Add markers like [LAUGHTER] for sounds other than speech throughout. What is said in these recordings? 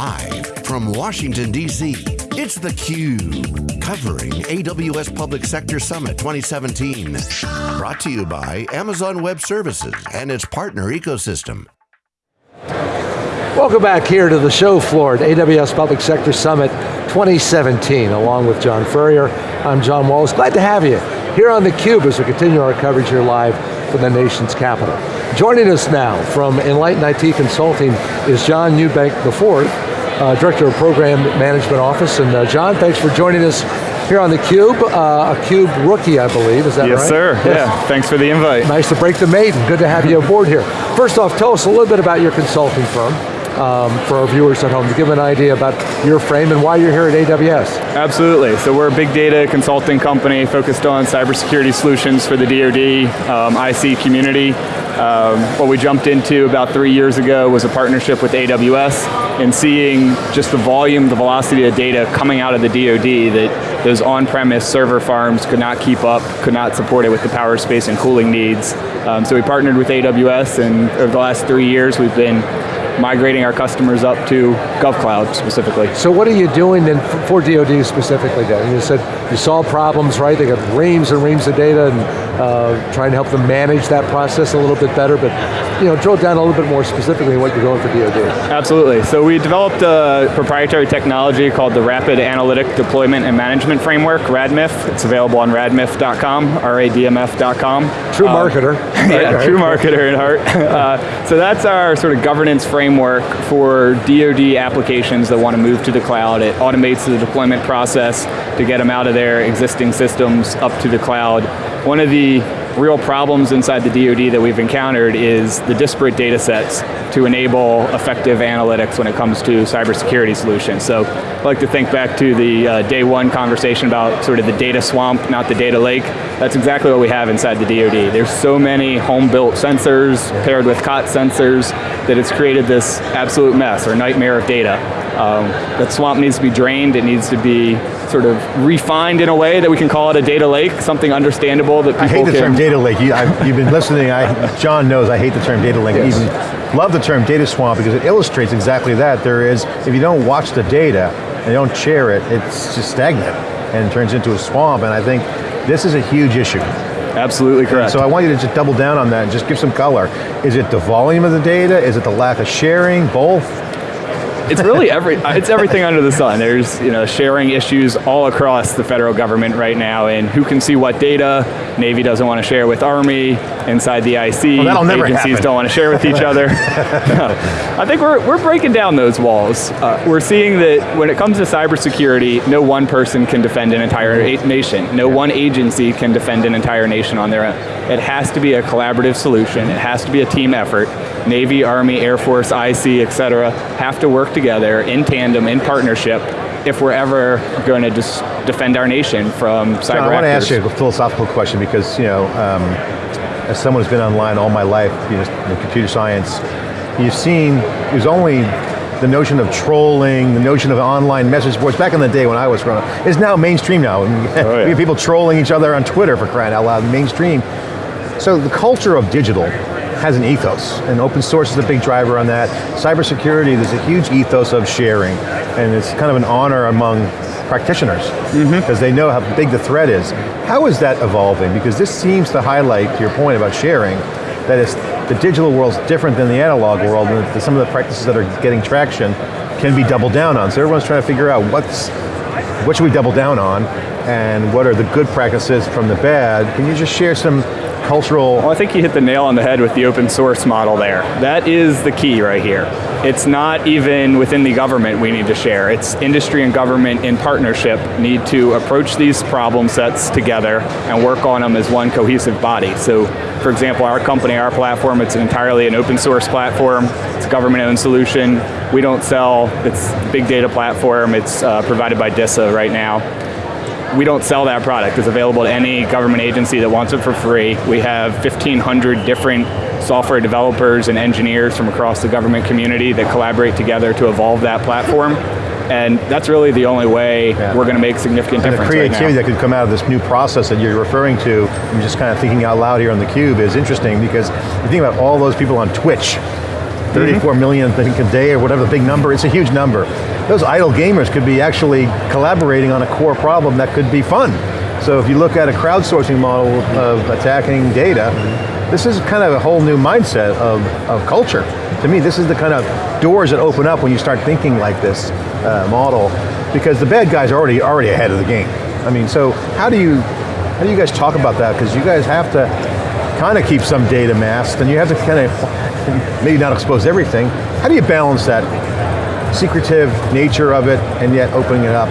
Live from Washington, D.C., it's theCUBE, covering AWS Public Sector Summit 2017. Brought to you by Amazon Web Services and its partner ecosystem. Welcome back here to the show floor at AWS Public Sector Summit 2017, along with John Furrier. I'm John Walls, glad to have you here on theCUBE as we continue our coverage here live from the nation's capital. Joining us now from Enlighten IT Consulting is John Newbank IV, uh, Director of Program Management Office. And uh, John, thanks for joining us here on theCUBE, uh, a CUBE rookie, I believe, is that yes, right? Sir. Yes, sir, yeah, thanks for the invite. Nice to break the maiden, good to have you aboard here. First off, tell us a little bit about your consulting firm um, for our viewers at home to give an idea about your frame and why you're here at AWS. Absolutely, so we're a big data consulting company focused on cybersecurity solutions for the DoD, um, IC community. Um, what we jumped into about three years ago was a partnership with AWS and seeing just the volume, the velocity of data coming out of the DoD that those on-premise server farms could not keep up, could not support it with the power, space, and cooling needs. Um, so we partnered with AWS and over the last three years we've been migrating our customers up to GovCloud specifically. So what are you doing then for DoD specifically then? You said you solve problems, right? They got reams and reams of data and uh, trying to help them manage that process a little bit better, but you know, drill down a little bit more specifically what you're doing for DoD. Absolutely, so we developed a proprietary technology called the Rapid Analytic Deployment and Management Framework, RADMIF. It's available on radmif.com, R-A-D-M-F.com. True um, marketer. Yeah, right, true marketer in heart. [LAUGHS] uh, so that's our sort of governance framework for DoD applications that want to move to the cloud. It automates the deployment process to get them out of their existing systems up to the cloud. One of the real problems inside the DoD that we've encountered is the disparate data sets to enable effective analytics when it comes to cybersecurity solutions. So I like to think back to the uh, day one conversation about sort of the data swamp, not the data lake. That's exactly what we have inside the DoD. There's so many home-built sensors paired with COT sensors that it's created this absolute mess or nightmare of data. Um, that swamp needs to be drained, it needs to be sort of refined in a way that we can call it a data lake, something understandable that people I hate the can, term data lake. You, have been listening, I, John knows I hate the term data lake. Yes. Even love the term data swamp because it illustrates exactly that. There is, if you don't watch the data and you don't share it, it's just stagnant and turns into a swamp. And I think this is a huge issue. Absolutely correct. And so I want you to just double down on that and just give some color. Is it the volume of the data? Is it the lack of sharing? Both? It's really every, it's everything under the sun. There's you know sharing issues all across the federal government right now, and who can see what data. Navy doesn't want to share with Army. Inside the IC, well, agencies happen. don't want to share with each other. [LAUGHS] I think we're we're breaking down those walls. Uh, we're seeing that when it comes to cybersecurity, no one person can defend an entire nation. No one agency can defend an entire nation on their own. It has to be a collaborative solution. It has to be a team effort. Navy, Army, Air Force, IC, et cetera, have to work together in tandem, in partnership, if we're ever going to just defend our nation from cyber John, I want to ask you a philosophical question because, you know, um, as someone who's been online all my life, you know, in computer science, you've seen, there's only the notion of trolling, the notion of online message boards, back in the day when I was growing up, is now mainstream now. Oh, yeah. [LAUGHS] we have people trolling each other on Twitter for crying out loud, mainstream. So the culture of digital has an ethos, and open source is a big driver on that. Cybersecurity, there's a huge ethos of sharing, and it's kind of an honor among practitioners, because mm -hmm. they know how big the threat is. How is that evolving? Because this seems to highlight, to your point about sharing, that it's, the digital world's different than the analog world, and some of the practices that are getting traction can be doubled down on. So everyone's trying to figure out what's, what should we double down on, and what are the good practices from the bad. Can you just share some cultural... Well, I think you hit the nail on the head with the open source model there. That is the key right here. It's not even within the government we need to share. It's industry and government in partnership need to approach these problem sets together and work on them as one cohesive body. So, for example, our company, our platform, it's entirely an open source platform. It's a government owned solution. We don't sell, it's big data platform. It's uh, provided by DISA right now we don't sell that product. It's available to any government agency that wants it for free. We have 1,500 different software developers and engineers from across the government community that collaborate together to evolve that platform. And that's really the only way yeah. we're going to make significant and difference the creativity right that could come out of this new process that you're referring to, I'm just kind of thinking out loud here on theCUBE, is interesting because you think about all those people on Twitch, 34 million, I think, a day or whatever the big number, it's a huge number. Those idle gamers could be actually collaborating on a core problem that could be fun. So if you look at a crowdsourcing model of attacking data, this is kind of a whole new mindset of, of culture. To me, this is the kind of doors that open up when you start thinking like this uh, model, because the bad guys are already, already ahead of the game. I mean, so how do you, how do you guys talk about that? Because you guys have to kind of keep some data masked, and you have to kind of, maybe not expose everything. How do you balance that secretive nature of it, and yet opening it up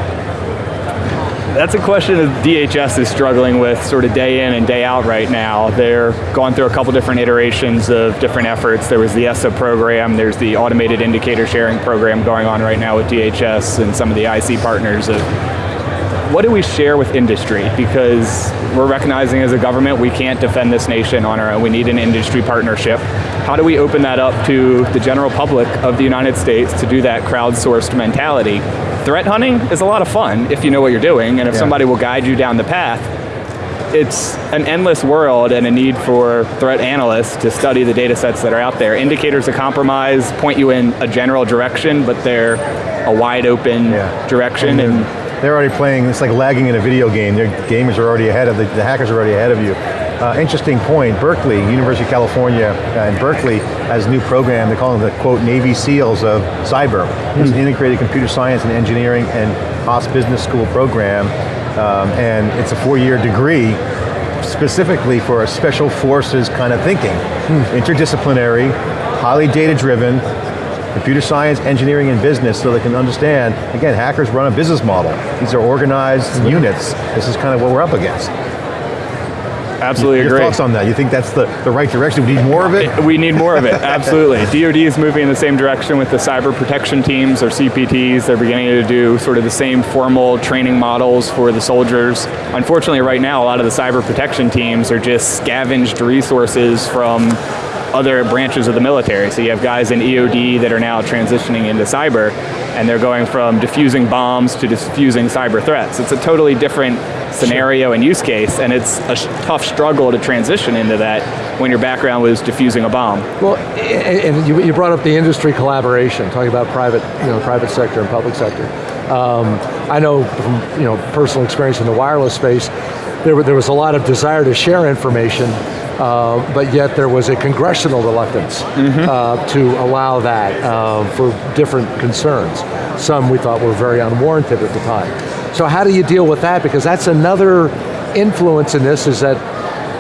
that's a question that DHS is struggling with sort of day in and day out right now. They're going through a couple different iterations of different efforts. There was the ESSA program, there's the automated indicator sharing program going on right now with DHS and some of the IC partners of what do we share with industry? Because we're recognizing as a government we can't defend this nation on our own. We need an industry partnership. How do we open that up to the general public of the United States to do that crowdsourced mentality? Threat hunting is a lot of fun if you know what you're doing and if yeah. somebody will guide you down the path. It's an endless world and a need for threat analysts to study the data sets that are out there. Indicators of compromise point you in a general direction, but they're a wide open yeah. direction. and they're already playing, it's like lagging in a video game. Their gamers are already ahead of, the, the hackers are already ahead of you. Uh, interesting point, Berkeley, University of California, uh, and Berkeley has a new program, they call them the quote, Navy SEALs of cyber. Mm. It's an integrated computer science and engineering and Haas Business School program, um, and it's a four-year degree specifically for a special forces kind of thinking. Mm. Interdisciplinary, highly data driven, computer science, engineering, and business so they can understand, again, hackers run a business model. These are organized units. This is kind of what we're up against. Absolutely Your agree. thoughts on that? You think that's the, the right direction? We need more of it? [LAUGHS] We need more of it, absolutely. [LAUGHS] DoD is moving in the same direction with the cyber protection teams, or CPTs. They're beginning to do sort of the same formal training models for the soldiers. Unfortunately, right now, a lot of the cyber protection teams are just scavenged resources from other branches of the military. So you have guys in EOD that are now transitioning into cyber, and they're going from diffusing bombs to diffusing cyber threats. It's a totally different scenario and use case, and it's a tough struggle to transition into that when your background was diffusing a bomb. Well, and you brought up the industry collaboration, talking about private, you know, private sector and public sector. Um, I know from you know personal experience in the wireless space, there, there was a lot of desire to share information uh, but yet there was a congressional reluctance mm -hmm. uh, to allow that uh, for different concerns. Some we thought were very unwarranted at the time. So how do you deal with that? Because that's another influence in this is that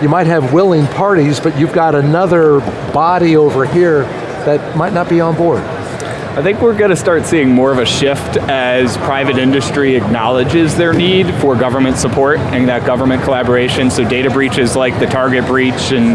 you might have willing parties, but you've got another body over here that might not be on board. I think we're going to start seeing more of a shift as private industry acknowledges their need for government support and that government collaboration. So data breaches like the Target breach and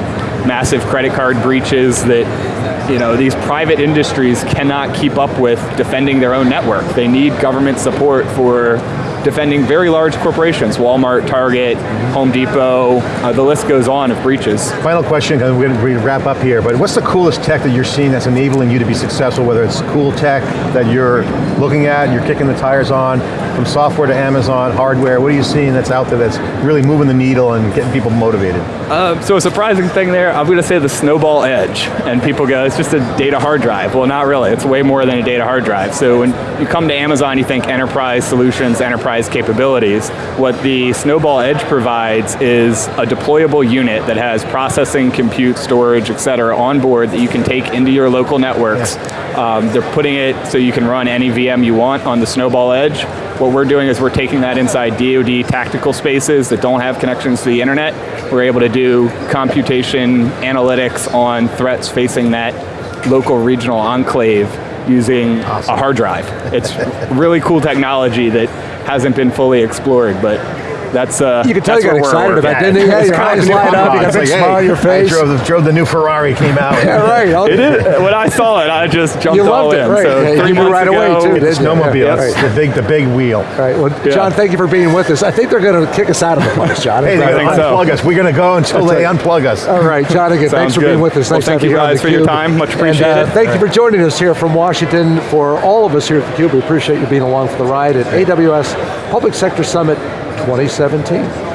massive credit card breaches that you know, these private industries cannot keep up with defending their own network. They need government support for defending very large corporations, Walmart, Target, Home Depot, uh, the list goes on of breaches. Final question, because we're going to wrap up here, but what's the coolest tech that you're seeing that's enabling you to be successful, whether it's cool tech that you're looking at, you're kicking the tires on, from software to Amazon, hardware, what are you seeing that's out there that's really moving the needle and getting people motivated? Uh, so a surprising thing there, I'm going to say the Snowball Edge, and people go, it's just a data hard drive. Well, not really, it's way more than a data hard drive. So when you come to Amazon, you think enterprise solutions, enterprise capabilities. What the Snowball Edge provides is a deployable unit that has processing, compute, storage, et cetera, on board that you can take into your local networks. Um, they're putting it so you can run any VM you want on the Snowball Edge. What we're doing is we're taking that inside DoD tactical spaces that don't have connections to the internet. We're able to do computation, analytics on threats facing that local regional enclave using awesome. a hard drive. It's really cool technology that hasn't been fully explored, but that's uh, You can tell you got excited about it, didn't you? Yeah, your eyes light up, you got a big smile on your face. I drove the, drove the new Ferrari, came out. [LAUGHS] yeah, right. It is, when I saw it, I just jumped you all loved in. It, right. So yeah, three you right ago, away too, the snowmobile, yeah, right. the big, the big wheel. Right, well, yeah. John, thank you for being with us. I think they're going to kick us out of the place, John. hey, they're going to unplug so. us. We're going to go until they unplug us. All right, John, again, thanks for being with us. Well, thank you guys for your time, much appreciated. Uh, thank you for joining us here from Washington. For all of us here at theCUBE, we appreciate you being along for the ride at AWS Public Sector Summit 2017.